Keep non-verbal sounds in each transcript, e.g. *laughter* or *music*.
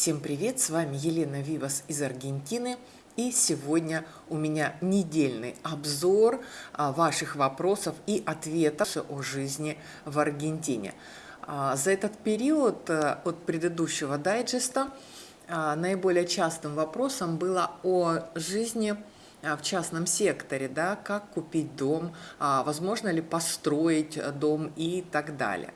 Всем привет, с вами Елена Вивас из Аргентины. И сегодня у меня недельный обзор а, ваших вопросов и ответов о жизни в Аргентине. А, за этот период э, от предыдущего дайджеста а, наиболее частым вопросом было о жизни в частном секторе, да, как купить дом, возможно ли построить дом и так далее.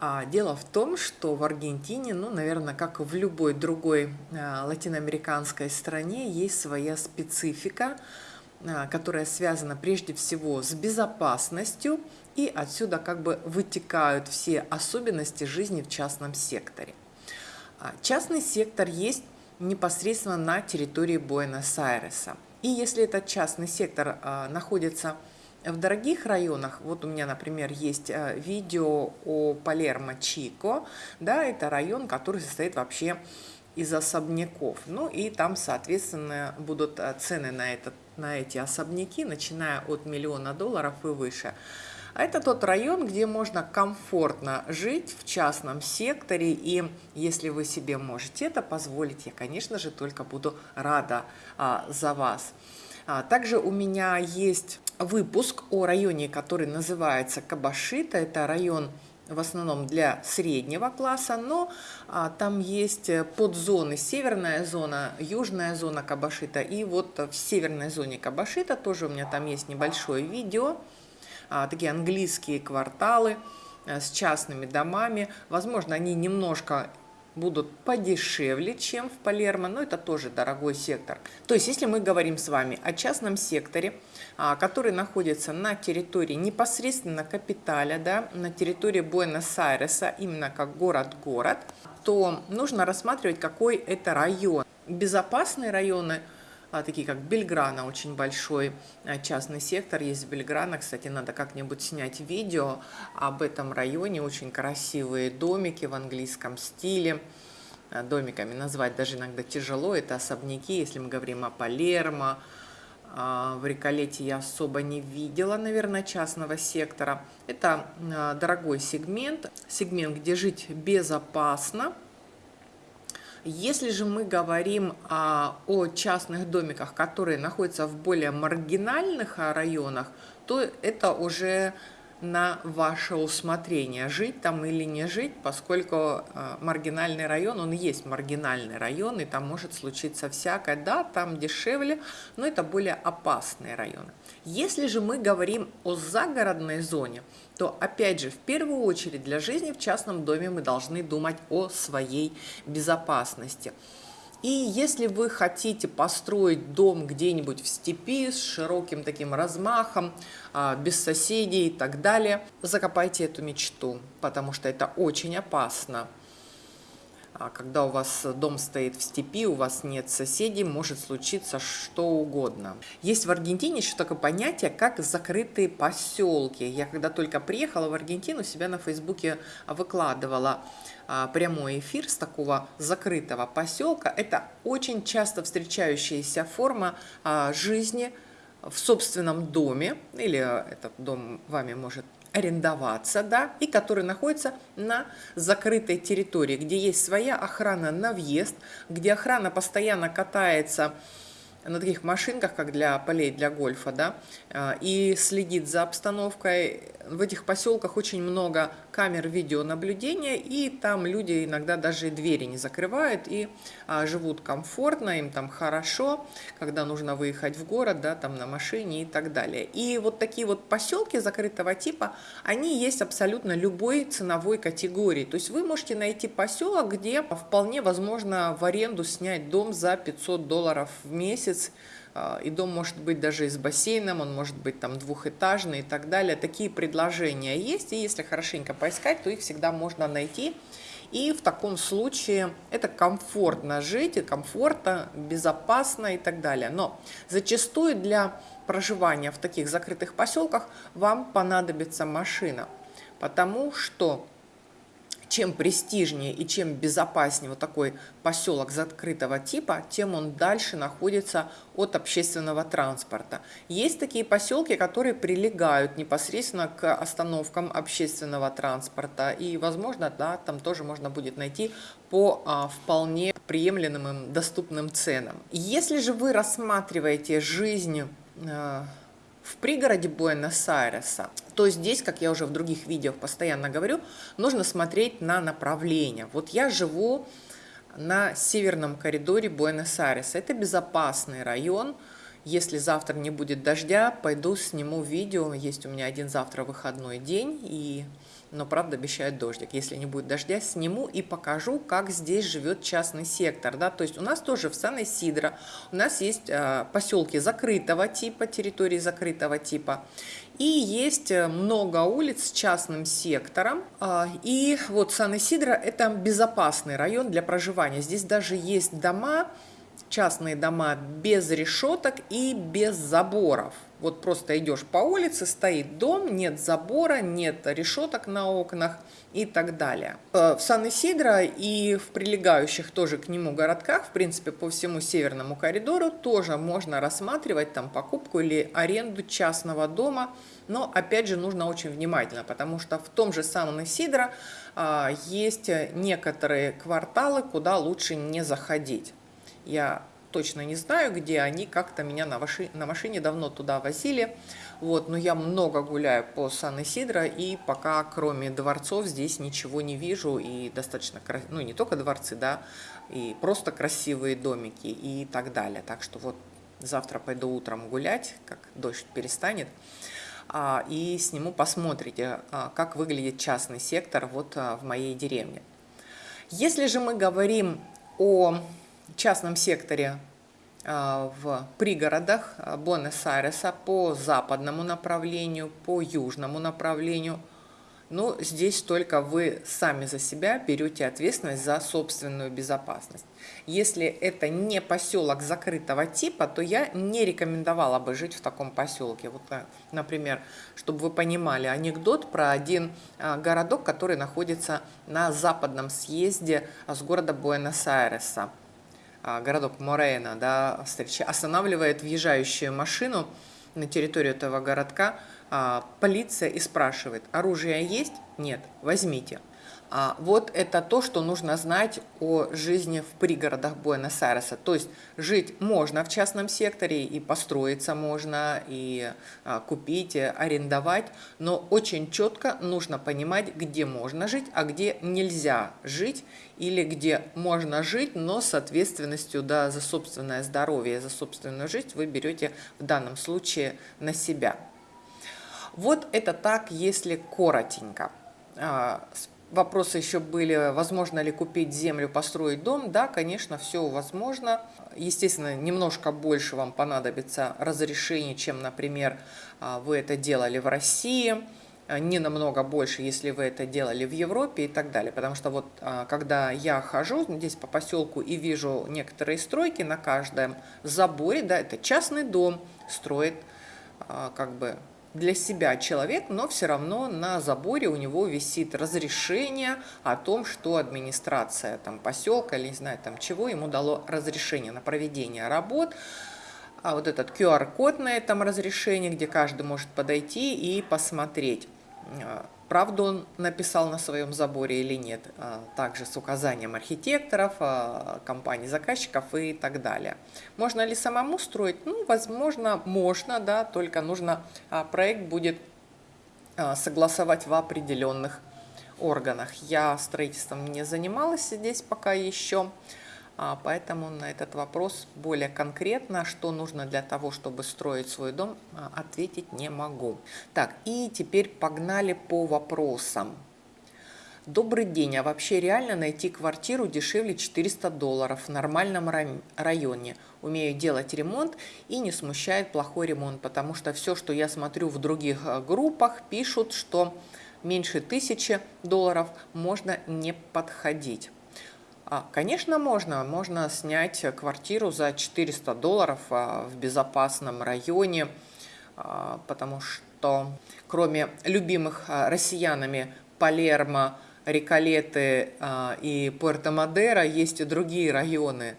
А дело в том, что в Аргентине, ну, наверное, как и в любой другой а, латиноамериканской стране, есть своя специфика, а, которая связана прежде всего с безопасностью, и отсюда как бы вытекают все особенности жизни в частном секторе. Частный сектор есть непосредственно на территории Буэнос-Айреса. И если этот частный сектор находится в дорогих районах, вот у меня, например, есть э, видео о Палермо-Чико, да, это район, который состоит вообще из особняков. Ну и там, соответственно, будут э, цены на, этот, на эти особняки, начиная от миллиона долларов и выше. А это тот район, где можно комфортно жить в частном секторе, и если вы себе можете это позволить, я, конечно же, только буду рада а, за вас. А, также у меня есть выпуск о районе, который называется Кабашита. Это район в основном для среднего класса, но а, там есть подзоны, северная зона, южная зона Кабашита. И вот в северной зоне Кабашита тоже у меня там есть небольшое видео, а, такие английские кварталы а, с частными домами. Возможно, они немножко будут подешевле, чем в Палермо, но это тоже дорогой сектор. То есть, если мы говорим с вами о частном секторе, а, который находится на территории непосредственно капиталя, да, на территории Буэнос-Айреса, именно как город-город, то нужно рассматривать, какой это район. Безопасные районы – такие как Бельграна, очень большой а, частный сектор есть в Бельграна. Кстати, надо как-нибудь снять видео об этом районе. Очень красивые домики в английском стиле. А, домиками назвать даже иногда тяжело. Это особняки, если мы говорим о Палермо. В Риколете я особо не видела, наверное, частного сектора. Это дорогой сегмент, сегмент, где жить безопасно, если же мы говорим а, о частных домиках, которые находятся в более маргинальных а, районах, то это уже на ваше усмотрение, жить там или не жить, поскольку э, маргинальный район, он есть маргинальный район, и там может случиться всякое. Да, там дешевле, но это более опасные районы. Если же мы говорим о загородной зоне, то опять же, в первую очередь для жизни в частном доме мы должны думать о своей безопасности. И если вы хотите построить дом где-нибудь в степи с широким таким размахом, а, без соседей и так далее, закопайте эту мечту, потому что это очень опасно. А когда у вас дом стоит в степи, у вас нет соседей, может случиться что угодно. Есть в Аргентине еще такое понятие, как закрытые поселки. Я когда только приехала в Аргентину, себя на Фейсбуке выкладывала а, прямой эфир с такого закрытого поселка. Это очень часто встречающаяся форма а, жизни в собственном доме, или этот дом вами может арендоваться, да, и который находится на закрытой территории, где есть своя охрана на въезд, где охрана постоянно катается на таких машинках, как для полей для гольфа, да, а, и следит за обстановкой. В этих поселках очень много камер видеонаблюдения, и там люди иногда даже двери не закрывают и а, живут комфортно, им там хорошо, когда нужно выехать в город, да, там на машине и так далее. И вот такие вот поселки закрытого типа, они есть абсолютно любой ценовой категории. То есть вы можете найти поселок, где вполне возможно в аренду снять дом за 500 долларов в месяц, и дом может быть даже и с бассейном, он может быть там двухэтажный и так далее. Такие предложения есть, и если хорошенько поискать, то их всегда можно найти. И в таком случае это комфортно жить, и комфортно, безопасно и так далее. Но зачастую для проживания в таких закрытых поселках вам понадобится машина, потому что чем престижнее и чем безопаснее вот такой поселок закрытого типа, тем он дальше находится от общественного транспорта. Есть такие поселки, которые прилегают непосредственно к остановкам общественного транспорта, и, возможно, да, там тоже можно будет найти по а, вполне приемлемым доступным ценам. Если же вы рассматриваете жизнь а, в пригороде Буэнос-Айреса, то здесь, как я уже в других видео постоянно говорю, нужно смотреть на направление. Вот я живу на северном коридоре Буэнос-Айреса. Это безопасный район. Если завтра не будет дождя, пойду сниму видео. Есть у меня один завтра выходной день, и но правда обещают дождик. Если не будет дождя, сниму и покажу, как здесь живет частный сектор. Да? То есть у нас тоже в Сан-Исидро у нас есть э, поселки закрытого типа, территории закрытого типа. И есть э, много улиц с частным сектором. Э, и вот Сан-Исидро это безопасный район для проживания. Здесь даже есть дома, частные дома без решеток и без заборов. Вот просто идешь по улице, стоит дом, нет забора, нет решеток на окнах и так далее. Э, в Сан-Исидро и в прилегающих тоже к нему городках, в принципе, по всему северному коридору тоже можно рассматривать там покупку или аренду частного дома, но опять же нужно очень внимательно, потому что в том же Сан-Исидро а, есть некоторые кварталы, куда лучше не заходить. Я точно не знаю, где они, как-то меня на, маши, на машине давно туда возили. Вот, но я много гуляю по Сан-Исидро, и пока кроме дворцов здесь ничего не вижу, и достаточно, ну не только дворцы, да, и просто красивые домики и так далее. Так что вот завтра пойду утром гулять, как дождь перестанет, а, и сниму, посмотрите, а, как выглядит частный сектор вот а, в моей деревне. Если же мы говорим о частном секторе а, в пригородах а, Буэнос-Айреса по западному направлению, по южному направлению. Но ну, здесь только вы сами за себя берете ответственность за собственную безопасность. Если это не поселок закрытого типа, то я не рекомендовала бы жить в таком поселке. Вот, э, например, чтобы вы понимали анекдот про один а, городок, который находится на западном съезде с города Буэнос-Айреса. А, городок Морейна, да, встреча, останавливает въезжающую машину на территорию этого городка а, полиция и спрашивает, оружие есть? Нет, возьмите. А, вот это то, что нужно знать о жизни в пригородах Буэнос-Айреса. То есть жить можно в частном секторе, и построиться можно, и а, купить, и арендовать, но очень четко нужно понимать, где можно жить, а где нельзя жить, или где можно жить, но с ответственностью да, за собственное здоровье, за собственную жизнь вы берете в данном случае на себя. Вот это так, если коротенько. А, Вопросы еще были, возможно ли купить землю, построить дом. Да, конечно, все возможно. Естественно, немножко больше вам понадобится разрешений, чем, например, а, вы это делали в России. Не намного больше, если вы это делали в Европе и так далее. Потому что вот а, когда я хожу здесь по поселку и вижу некоторые стройки на каждом заборе, да, это частный дом, строит а, как бы для себя человек, но все равно на заборе у него висит разрешение о том, что администрация там, поселка или не знаю там чего ему дало разрешение на проведение работ. А вот этот QR-код на этом разрешении, где каждый может подойти и посмотреть, а, правду он написал на своем заборе или нет, а, также с указанием архитекторов, а, компаний заказчиков и так далее. Можно ли самому строить? Ну, возможно, можно, да, только нужно, а, проект будет согласовать в определенных органах. Я строительством не занималась здесь пока еще, поэтому на этот вопрос более конкретно, что нужно для того, чтобы строить свой дом, а, ответить не могу. Так, и теперь погнали по вопросам. Добрый день, а вообще реально найти квартиру дешевле 400 долларов в нормальном районе? Умею делать ремонт и не смущает плохой ремонт, потому что все, что я смотрю в других а, группах, пишут, что меньше тысячи долларов можно не подходить. А, конечно, можно. Можно снять квартиру за 400 долларов а, в безопасном районе, а, потому что кроме любимых россиянами Палермо, Риколеты и Пуэрто-Мадера, есть и другие районы.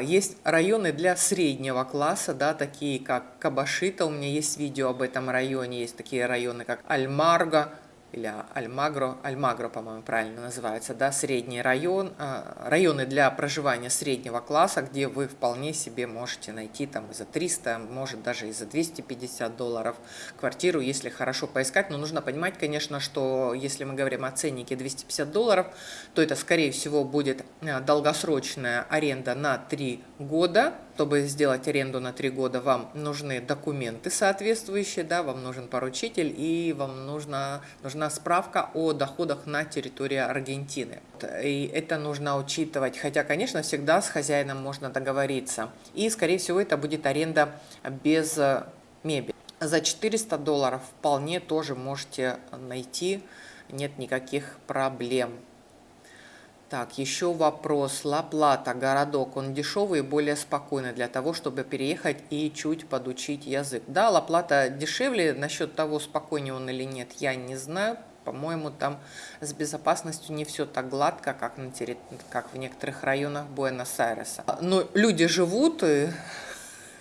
Есть районы для среднего класса, да, такие как Кабашита, у меня есть видео об этом районе, есть такие районы как Альмарго, или Альмагро, Альмагро, по-моему, правильно называется, да, средний район, а, районы для проживания среднего класса, где вы вполне себе можете найти там и за 300, может даже и за 250 долларов квартиру, если хорошо поискать. Но нужно понимать, конечно, что если мы говорим о ценнике 250 долларов, то это, скорее всего, будет а, долгосрочная аренда на 3 года, чтобы сделать аренду на три года, вам нужны документы соответствующие, да, вам нужен поручитель и вам нужна, нужна справка о доходах на территории Аргентины. И это нужно учитывать, хотя, конечно, всегда с хозяином можно договориться. И, скорее всего, это будет аренда без э, мебели. За 400 долларов вполне тоже можете найти, нет никаких проблем. Так, еще вопрос. Ла-Плата, городок, он дешевый и более спокойный для того, чтобы переехать и чуть подучить язык. Да, Ла-Плата дешевле, насчет того, спокойнее он или нет, я не знаю. По-моему, там с безопасностью не все так гладко, как, на терри... как в некоторых районах Буэнос-Айреса. Но люди живут, и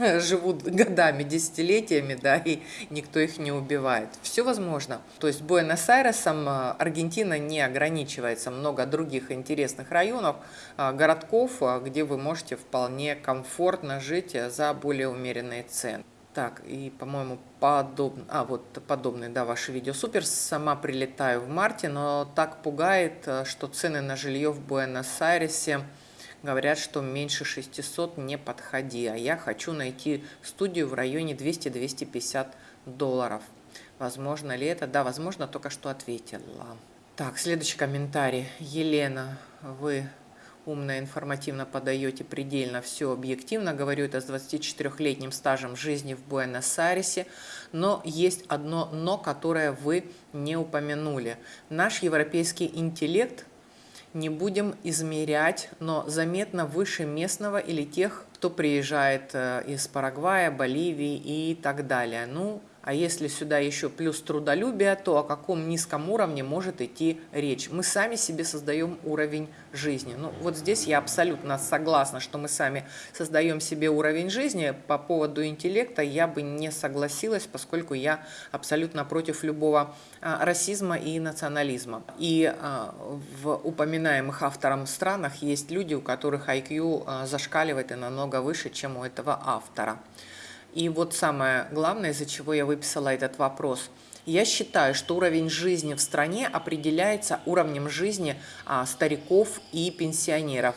*laughs* живут годами, десятилетиями, да, и никто их не убивает. Все возможно. То есть Буэнос-Айресом э, Аргентина не ограничивается. Много других интересных районов, э, городков, э, где вы можете вполне комфортно жить за более умеренные цены. Так, и, по-моему, подобный, а, вот подобный, да, ваше видео супер. Сама прилетаю в марте, но так пугает, что цены на жилье в Буэнос-Айресе говорят, что меньше 600 не подходи, а я хочу найти студию в районе 200-250 долларов. Возможно ли это? Да, возможно, только что ответила. Так, следующий комментарий. Елена, вы умно, информативно подаете, предельно все объективно. Говорю это с 24-летним стажем жизни в Буэнос-Айресе. Но есть одно «но», которое вы не упомянули. Наш европейский интеллект не будем измерять, но заметно выше местного или тех, кто приезжает э, из Парагвая, Боливии и так далее. Ну, а если сюда еще плюс трудолюбие, то о каком низком уровне может идти речь? Мы сами себе создаем уровень жизни. Ну, вот здесь я абсолютно согласна, что мы сами создаем себе уровень жизни. По поводу интеллекта я бы не согласилась, поскольку я абсолютно против любого а, расизма и национализма. И а, в упоминаемых автором странах есть люди, у которых IQ а, зашкаливает и намного выше, чем у этого автора. И вот самое главное, из-за чего я выписала этот вопрос. Я считаю, что уровень жизни в стране определяется уровнем жизни а, стариков и пенсионеров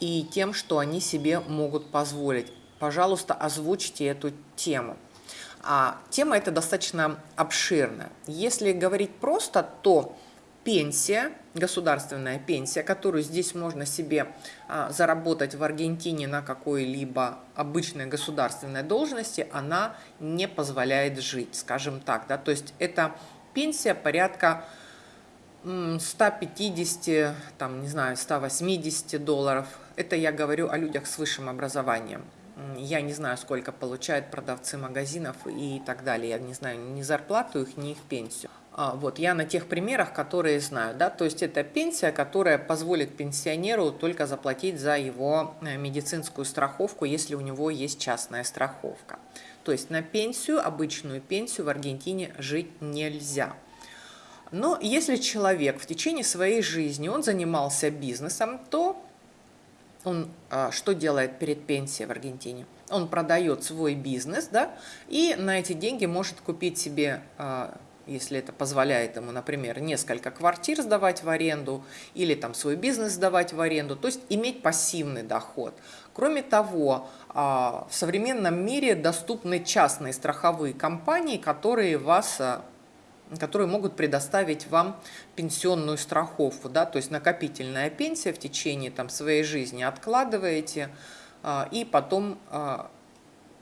и тем, что они себе могут позволить. Пожалуйста, озвучьте эту тему. А, тема эта достаточно обширная. Если говорить просто, то пенсия, государственная пенсия, которую здесь можно себе а, заработать в Аргентине на какой-либо обычной государственной должности, она не позволяет жить, скажем так. Да? То есть это пенсия порядка 150, там, не знаю, 180 долларов. Это я говорю о людях с высшим образованием. Я не знаю, сколько получают продавцы магазинов и так далее. Я не знаю ни зарплату их, ни их пенсию. А, вот, я на тех примерах, которые знаю. Да? То есть это пенсия, которая позволит пенсионеру только заплатить за его э, медицинскую страховку, если у него есть частная страховка. То есть на пенсию, обычную пенсию в Аргентине жить нельзя. Но если человек в течение своей жизни он занимался бизнесом, то он а, что делает перед пенсией в Аргентине? Он продает свой бизнес, да, и на эти деньги может купить себе а, если это позволяет ему, например, несколько квартир сдавать в аренду или там свой бизнес сдавать в аренду, то есть иметь пассивный доход. Кроме того, а, в современном мире доступны частные страховые компании, которые вас а, которые могут предоставить вам пенсионную страховку, да, то есть накопительная пенсия в течение там, своей жизни откладываете, а, и потом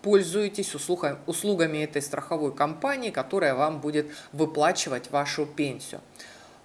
пользуетесь услугами этой страховой компании, которая вам будет выплачивать вашу пенсию.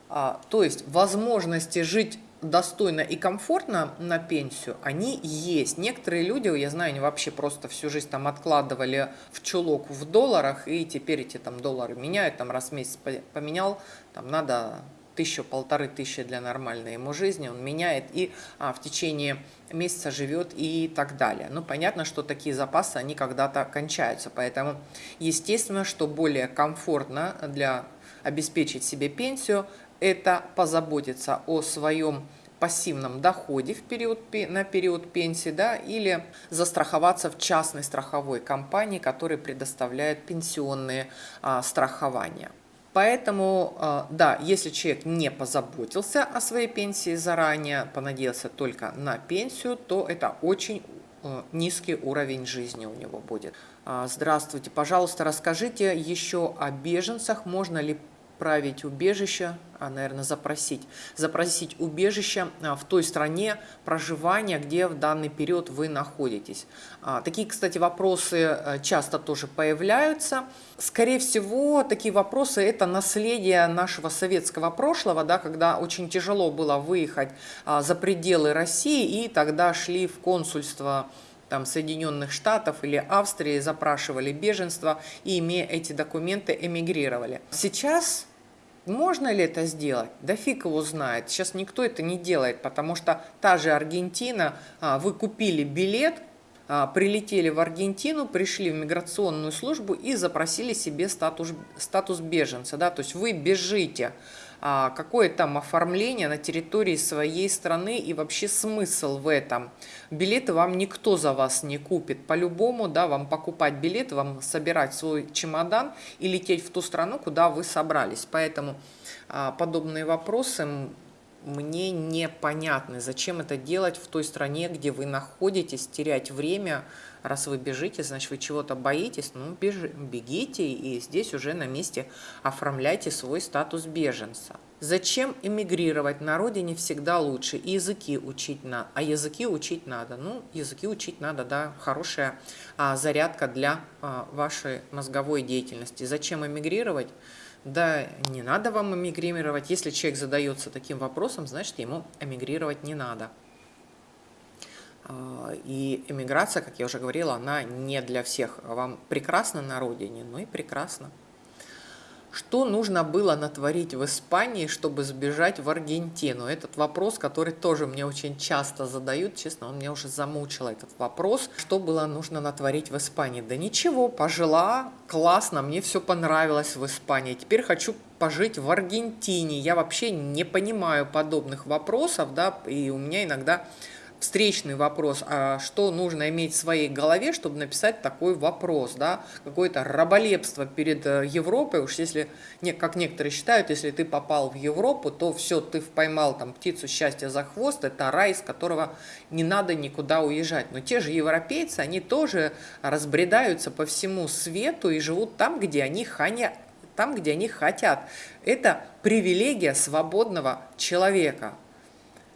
А, то есть возможности жить достойно и комфортно на пенсию, они есть. Некоторые люди, я знаю, они вообще просто всю жизнь там откладывали в чулок в долларах, и теперь эти там доллары меняют, там раз в месяц поменял, там надо тысячу-полторы тысячи для нормальной ему жизни, он меняет и а, в течение месяца живет и так далее. Ну, понятно, что такие запасы, они когда-то кончаются, поэтому естественно, что более комфортно для обеспечить себе пенсию, это позаботиться о своем пассивном доходе в период, на период пенсии, да, или застраховаться в частной страховой компании, которая предоставляет пенсионные а, страхования. Поэтому, а, да, если человек не позаботился о своей пенсии заранее, понадеялся только на пенсию, то это очень а, низкий уровень жизни у него будет. А, здравствуйте, пожалуйста, расскажите еще о беженцах, можно ли править убежище, а, наверное, запросить, запросить убежище а, в той стране проживания, где в данный период вы находитесь. А, такие, кстати, вопросы часто тоже появляются. Скорее всего, такие вопросы – это наследие нашего советского прошлого, да, когда очень тяжело было выехать за пределы России, и тогда шли в консульство там, Соединенных Штатов или Австрии, запрашивали беженство и, имея эти документы, эмигрировали. Сейчас можно ли это сделать? Да фиг его знает. Сейчас никто это не делает, потому что та же Аргентина, а, вы купили билет, а, прилетели в Аргентину, пришли в миграционную службу и запросили себе статус, статус беженца. Да? То есть вы бежите какое там оформление на территории своей страны и вообще смысл в этом. Билеты вам никто за вас не купит. По-любому, да, вам покупать билет, вам собирать свой чемодан и лететь в ту страну, куда вы собрались. Поэтому а, подобные вопросы мне непонятны. Зачем это делать в той стране, где вы находитесь, терять время, Раз вы бежите, значит, вы чего-то боитесь, ну, бежи, бегите и здесь уже на месте оформляйте свой статус беженца. Зачем эмигрировать? На родине всегда лучше. И языки учить надо. А языки учить надо. Ну, языки учить надо, да, хорошая а, зарядка для а, вашей мозговой деятельности. Зачем эмигрировать? Да не надо вам эмигрировать. Если человек задается таким вопросом, значит, ему эмигрировать не надо. А, и эмиграция, как я уже говорила, она не для всех. Вам прекрасно на родине, но и прекрасно. Что нужно было натворить в Испании, чтобы сбежать в Аргентину? Этот вопрос, который тоже мне очень часто задают, честно, он меня уже замучил, этот вопрос. Что было нужно натворить в Испании? Да ничего, пожила, классно, мне все понравилось в Испании. Теперь хочу пожить в Аргентине. Я вообще не понимаю подобных вопросов, да, и у меня иногда встречный вопрос, а что нужно иметь в своей голове, чтобы написать такой вопрос, да, какое-то раболепство перед э, Европой, уж если, как некоторые считают, если ты попал в Европу, то все, ты поймал там птицу счастья за хвост, это рай, из которого не надо никуда уезжать. Но те же европейцы, они тоже разбредаются по всему свету и живут там, где они ханя там, где они хотят. Это привилегия свободного человека.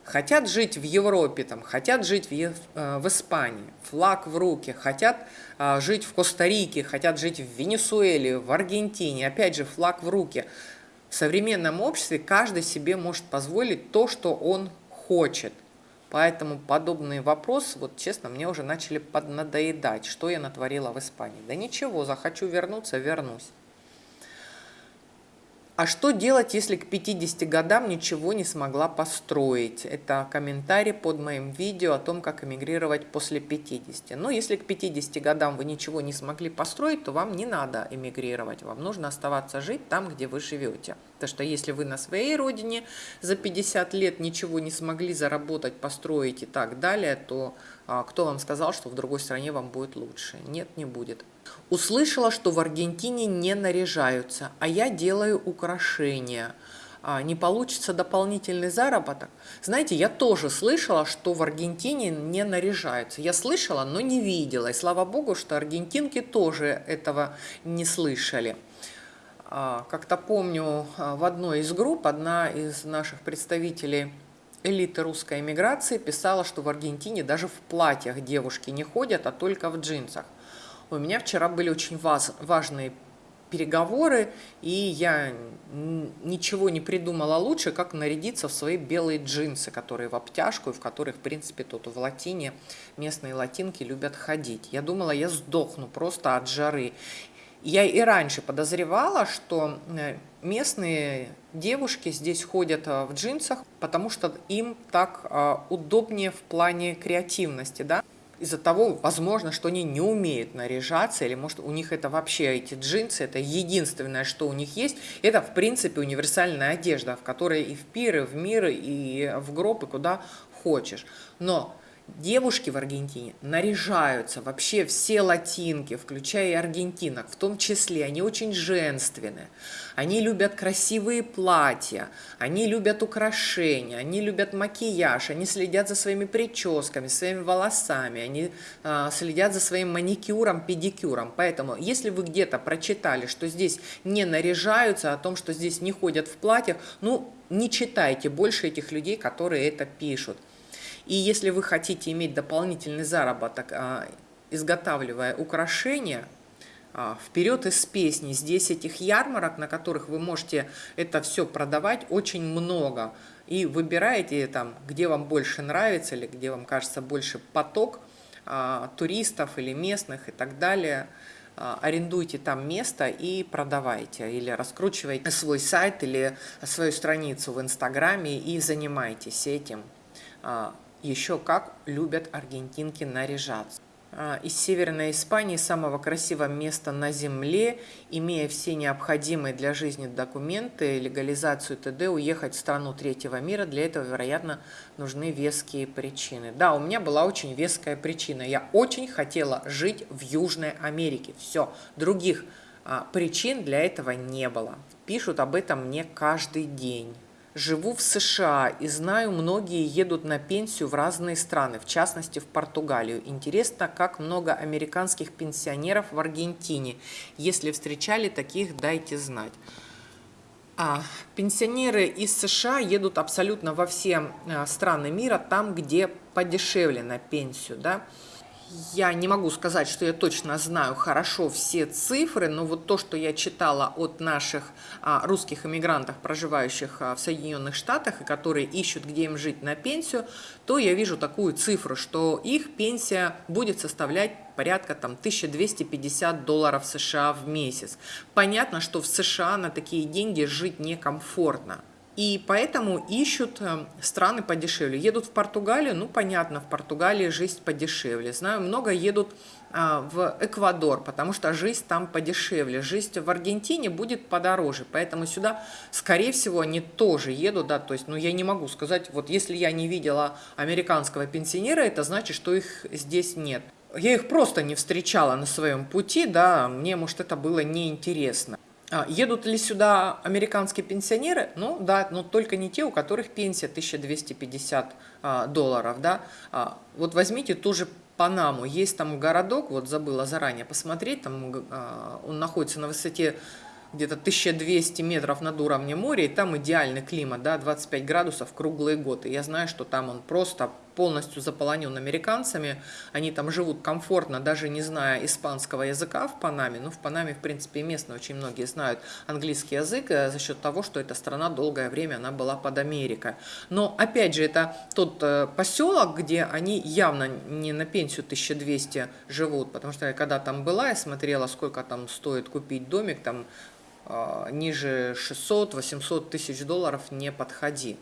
Хотят жить в Европе, там, хотят жить в, э, в Испании, флаг в руки, хотят а, жить в Коста-Рике, хотят жить в Венесуэле, в Аргентине, опять же, флаг в руки. В современном обществе каждый себе может позволить то, что он хочет. Поэтому подобные вопросы, вот честно, мне уже начали поднадоедать, что я натворила в Испании. Да ничего, захочу вернуться, вернусь. А что делать, если к 50 годам ничего не смогла построить? Это комментарий под моим видео о том, как эмигрировать после 50. Но если к 50 годам вы ничего не смогли построить, то вам не надо эмигрировать. Вам нужно оставаться жить там, где вы живете. Потому что если вы на своей родине за 50 лет ничего не смогли заработать, построить и так далее, то а, кто вам сказал, что в другой стране вам будет лучше? Нет, не будет. Услышала, что в Аргентине не наряжаются, а я делаю украшения. А, не получится дополнительный заработок. Знаете, я тоже слышала, что в Аргентине не наряжаются. Я слышала, но не видела. И слава богу, что аргентинки тоже этого не слышали. А, как-то помню, а, в одной из групп одна из наших представителей элиты русской эмиграции писала, что в Аргентине даже в платьях девушки не ходят, а только в джинсах. У меня вчера были очень важные переговоры, и я ничего не придумала лучше, как нарядиться в свои белые джинсы, которые в обтяжку, и в которых, в принципе, тут в латине местные латинки любят ходить. Я думала, я сдохну просто от жары. Я и раньше подозревала, что э, местные девушки здесь ходят э, в джинсах, потому что им так э, удобнее в плане креативности, да, из-за того, возможно, что они не умеют наряжаться, или может у них это вообще эти джинсы, это единственное, что у них есть. Это, в принципе, универсальная одежда, в которой и в пиры, в миры, и в гроб, и куда хочешь. Но Девушки в Аргентине наряжаются, вообще все латинки, включая и аргентинок, в том числе, они очень женственные. Они любят красивые платья, они любят украшения, они любят макияж, они следят за своими прическами, своими волосами, они э, следят за своим маникюром, педикюром. Поэтому, если вы где-то прочитали, что здесь не наряжаются, о том, что здесь не ходят в платьях, ну, не читайте больше этих людей, которые это пишут. И если вы хотите иметь дополнительный заработок, а, изготавливая украшения, а, вперед из песни. Здесь этих ярмарок, на которых вы можете это все продавать, очень много. И выбираете там, где вам больше нравится или где вам кажется больше поток а, туристов или местных и так далее. Арендуйте там место и продавайте. Или раскручивайте свой сайт или свою страницу в Инстаграме и занимайтесь этим еще как любят аргентинки наряжаться. А, из Северной Испании, самого красивого места на Земле, имея все необходимые для жизни документы, легализацию т.д., уехать в страну третьего мира, для этого, вероятно, нужны веские причины. Да, у меня была очень веская причина. Я очень хотела жить в Южной Америке. Все, других а, причин для этого не было. Пишут об этом мне каждый день. Живу в США и знаю, многие едут на пенсию в разные страны, в частности в Португалию. Интересно, как много американских пенсионеров в Аргентине. Если встречали таких, дайте знать. А, пенсионеры из США едут абсолютно во все а, страны мира, там, где подешевле на пенсию. Да? Я не могу сказать, что я точно знаю хорошо все цифры, но вот то, что я читала от наших а, русских иммигрантов, проживающих а, в Соединенных Штатах, и которые ищут, где им жить на пенсию, то я вижу такую цифру, что их пенсия будет составлять порядка там 1250 долларов США в месяц. Понятно, что в США на такие деньги жить некомфортно. И поэтому ищут э, страны подешевле. Едут в Португалию, ну понятно, в Португалии жизнь подешевле. Знаю, много едут а, в Эквадор, потому что жизнь там подешевле. Жизнь в Аргентине будет подороже, поэтому сюда, скорее всего, они тоже едут, да, то есть, ну, я не могу сказать, вот если я не видела американского пенсионера, это значит, что их здесь нет. Я их просто не встречала на своем пути, да, мне, может, это было неинтересно. А, едут ли сюда американские пенсионеры? Ну да, но только не те, у которых пенсия 1250 а, долларов. Да? А, вот возьмите ту же Панаму. Есть там городок, вот забыла заранее посмотреть, там он находится на высоте где-то 1200 метров над уровнем моря, и там идеальный климат, да, 25 градусов круглые годы. Я знаю, что там он просто полностью заполонен американцами, они там живут комфортно, даже не зная испанского языка в Панаме, ну, в Панаме, в принципе, и местные очень многие знают английский язык э, за счет того, что эта страна долгое время, она была под Америкой. Но, опять же, это тот э, поселок, где они явно не на пенсию 1200 живут, потому что я когда там была, я смотрела, сколько там стоит купить домик, там а, ниже 600-800 тысяч долларов не подходи.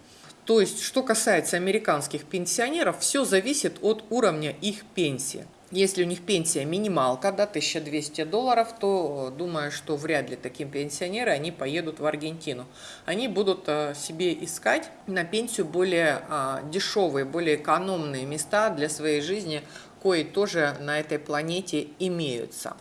То есть, что касается американских пенсионеров, все зависит от уровня их пенсии. Если у них пенсия минималка, да, 1200 долларов, то думаю, что вряд ли такие пенсионеры, они поедут в Аргентину. Они будут а, себе искать на пенсию более а, дешевые, более экономные места для своей жизни, кои тоже на этой планете имеются.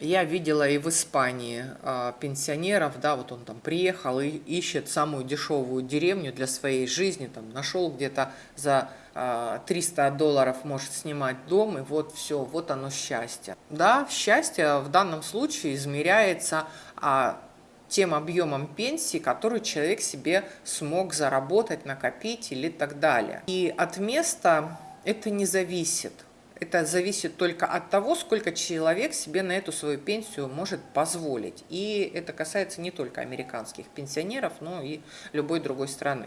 Я видела и в Испании э, пенсионеров, да, вот он там приехал и ищет самую дешевую деревню для своей жизни, там нашел где-то за э, 300 долларов может снимать дом, и вот все, вот оно счастье. Да, счастье в данном случае измеряется э, тем объемом пенсии, который человек себе смог заработать, накопить или так далее. И от места это не зависит. Это зависит только от того, сколько человек себе на эту свою пенсию может позволить. И это касается не только американских пенсионеров, но и любой другой страны.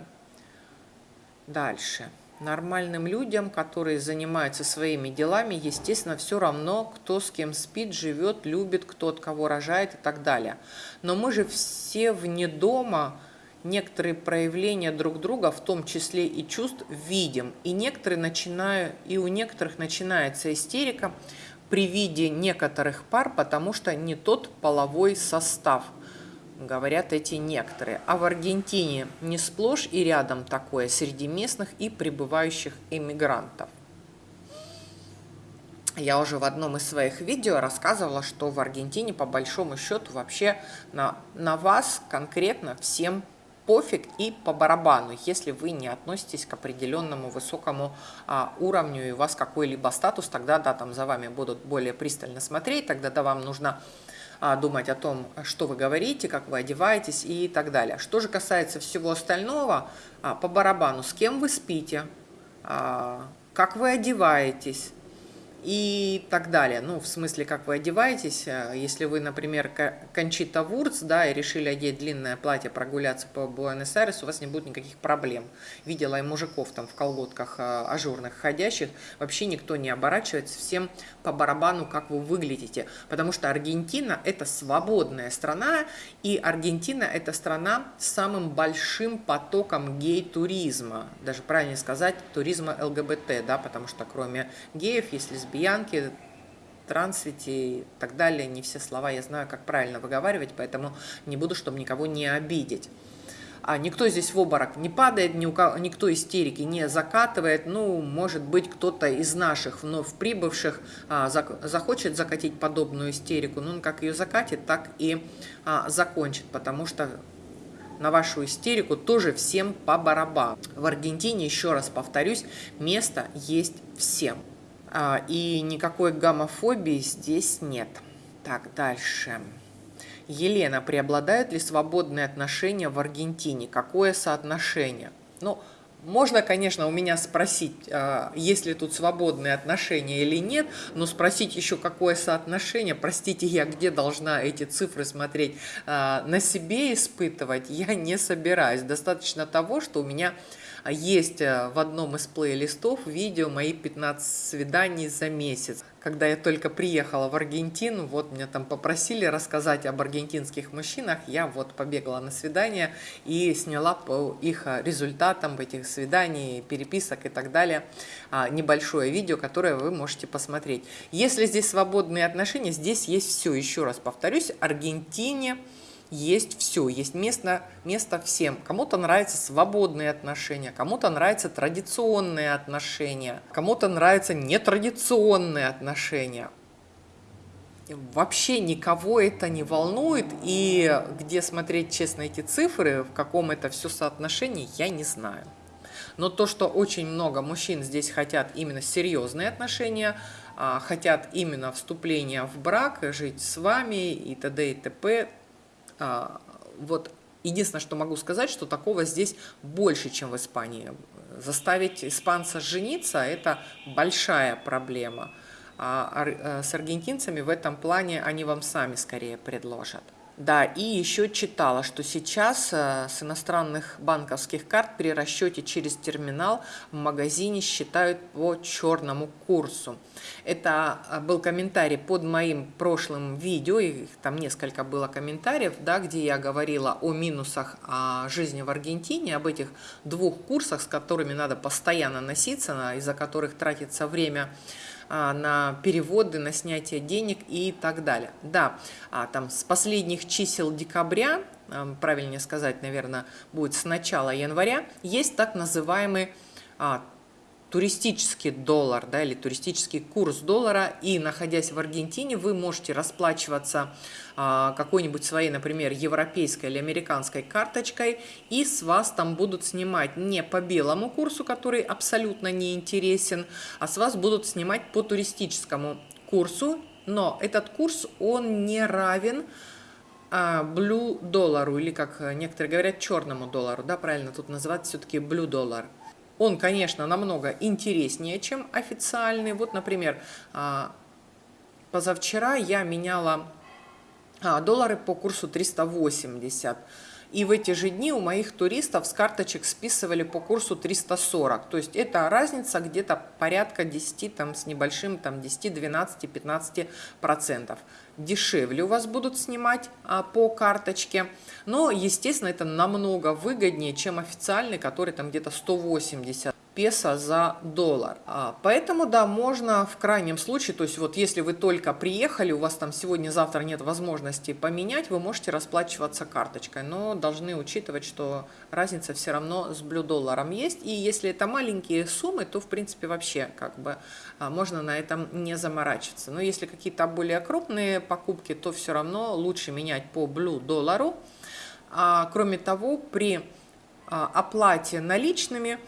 Дальше. Нормальным людям, которые занимаются своими делами, естественно, все равно, кто с кем спит, живет, любит, кто от кого рожает и так далее. Но мы же все вне дома некоторые проявления друг друга, в том числе и чувств, видим. И, некоторые начинают, и у некоторых начинается истерика при виде некоторых пар, потому что не тот половой состав – говорят эти некоторые. А в Аргентине не сплошь и рядом такое среди местных и прибывающих иммигрантов. Я уже в одном из своих видео рассказывала, что в Аргентине по большому счету вообще на, на вас конкретно всем пофиг и по барабану, если вы не относитесь к определенному высокому а, уровню и у вас какой-либо статус, тогда да, там за вами будут более пристально смотреть, тогда да, вам нужно а, думать о том, что вы говорите, как вы одеваетесь и так далее. Что же касается всего остального, а, по барабану, с кем вы спите, а, как вы одеваетесь, и так далее. Ну, в смысле, как вы одеваетесь. Э, если вы, например, Кончита Вурц, да, и решили одеть длинное платье, прогуляться по Буэнос-Айресу, у вас не будет никаких проблем. Видела и мужиков там в колготках э, ажурных ходящих. Вообще никто не оборачивается, всем по барабану, как вы выглядите. Потому что Аргентина – это свободная страна, и Аргентина – это страна с самым большим потоком гей-туризма. Даже правильнее сказать, туризма ЛГБТ, да, потому что кроме геев, если лесбиянки, трансвити и так далее. Не все слова я знаю, как правильно выговаривать, поэтому не буду, чтобы никого не обидеть. А никто здесь в обморок не падает, ни у кого, никто истерики не закатывает. Ну, может быть, кто-то из наших вновь прибывших а, зак, захочет закатить подобную истерику. Ну, он как ее закатит, так и а, закончит, потому что на вашу истерику тоже всем по барабану. В Аргентине, еще раз повторюсь, место есть всем. А, и никакой гомофобии здесь нет. Так, дальше. Елена, преобладают ли свободные отношения в Аргентине? Какое соотношение? Ну, можно, конечно, у меня спросить, а, есть ли тут свободные отношения или нет, но спросить еще, какое соотношение, простите, я где должна эти цифры смотреть, а, на себе испытывать, я не собираюсь. Достаточно того, что у меня есть э, в одном из плейлистов видео мои 15 свиданий за месяц. Когда я только приехала в Аргентину, вот меня там попросили рассказать об аргентинских мужчинах, я вот побегала на свидание и сняла по их э, результатам этих свиданий, переписок и так далее а, небольшое видео, которое вы можете посмотреть. Если здесь свободные отношения, здесь есть все. Еще раз повторюсь, Аргентине есть все, есть место, место всем. Кому-то нравятся свободные отношения, кому-то нравятся традиционные отношения, кому-то нравятся нетрадиционные отношения. Вообще никого это не волнует, и где смотреть честно эти цифры, в каком это все соотношении, я не знаю. Но то, что очень много мужчин здесь хотят именно серьезные отношения, а, хотят именно вступления в брак, жить с вами и т.д. и т.п., вот единственное, что могу сказать, что такого здесь больше, чем в Испании. Заставить испанца жениться – это большая проблема. А э, с аргентинцами в этом плане они вам сами скорее предложат. Да, и еще читала, что сейчас э, с иностранных банковских карт при расчете через терминал в магазине считают по черному курсу. Это э, был комментарий под моим прошлым видео, их там несколько было комментариев, да, где я говорила о минусах о жизни в Аргентине, об этих двух курсах, с которыми надо постоянно носиться, из-за которых тратится время а, на переводы, на снятие денег и так далее. Да, а, там с последних чисел декабря, а, правильнее сказать, наверное, будет с начала января, есть так называемый туристический доллар, да, или туристический курс доллара, и находясь в Аргентине, вы можете расплачиваться а, какой-нибудь своей, например, европейской или американской карточкой, и с вас там будут снимать не по белому курсу, который абсолютно не интересен, а с вас будут снимать по туристическому курсу, но этот курс, он не равен а, blue доллару, или как некоторые говорят, черному доллару, да, правильно тут называть все-таки blue доллар. Он, конечно, намного интереснее, чем официальный. Вот, например, а, позавчера я меняла а, доллары по курсу 380. И в эти же дни у моих туристов с карточек списывали по курсу 340. То есть это разница где-то порядка 10 там, с небольшим, там 10, 12, 15 процентов. Дешевле у вас будут снимать а, по карточке. Но, естественно, это намного выгоднее, чем официальный, который там где-то 180 песо за доллар. А, поэтому, да, можно в крайнем случае, то есть вот если вы только приехали, у вас там сегодня-завтра нет возможности поменять, вы можете расплачиваться карточкой, но должны учитывать, что разница все равно с блю долларом есть, и если это маленькие суммы, то в принципе вообще как бы а, можно на этом не заморачиваться. Но если какие-то более крупные покупки, то все равно лучше менять по блю доллару. А, кроме того, при а, оплате наличными –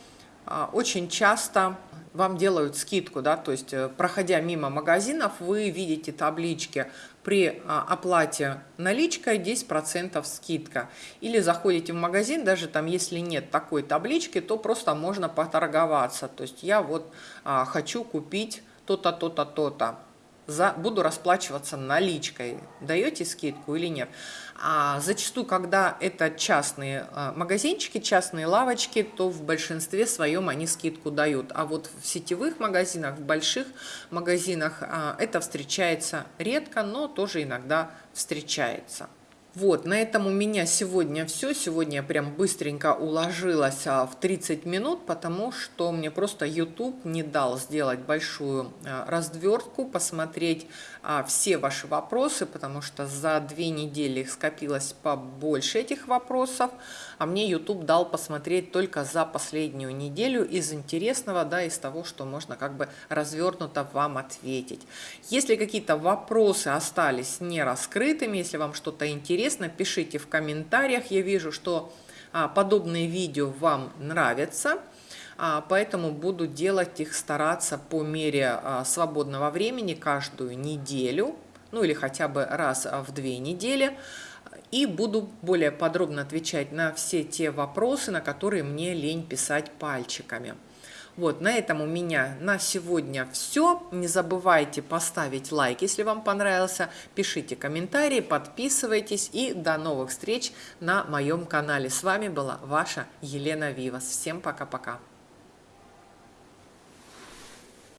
очень часто вам делают скидку, да, то есть э, проходя мимо магазинов, вы видите таблички при а, оплате наличкой 10% скидка. Или заходите в магазин, даже там если нет такой таблички, то просто можно поторговаться. То есть я вот а, хочу купить то-то, то-то, то-то за, буду расплачиваться наличкой, даете скидку или нет. А зачастую, когда это частные а, магазинчики, частные лавочки, то в большинстве своем они скидку дают. А вот в сетевых магазинах, в больших магазинах а, это встречается редко, но тоже иногда встречается. Вот, на этом у меня сегодня все. Сегодня я прям быстренько уложилась а, в 30 минут, потому что мне просто YouTube не дал сделать большую а, развертку, посмотреть а, все ваши вопросы, потому что за две недели их скопилось побольше этих вопросов, а мне YouTube дал посмотреть только за последнюю неделю из интересного, да, из того, что можно как бы развернуто вам ответить. Если какие-то вопросы остались не раскрытыми, если вам что-то интересно, интересно, пишите в комментариях. Я вижу, что а, подобные видео вам нравятся, а, поэтому буду делать их, стараться по мере а, свободного времени каждую неделю, ну или хотя бы раз в две недели. И буду более подробно отвечать на все те вопросы, на которые мне лень писать пальчиками. Вот, на этом у меня на сегодня все. Не забывайте поставить лайк, если вам понравился. Пишите комментарии, подписывайтесь и до новых встреч на моем канале. С вами была ваша Елена Вивас. Всем пока-пока.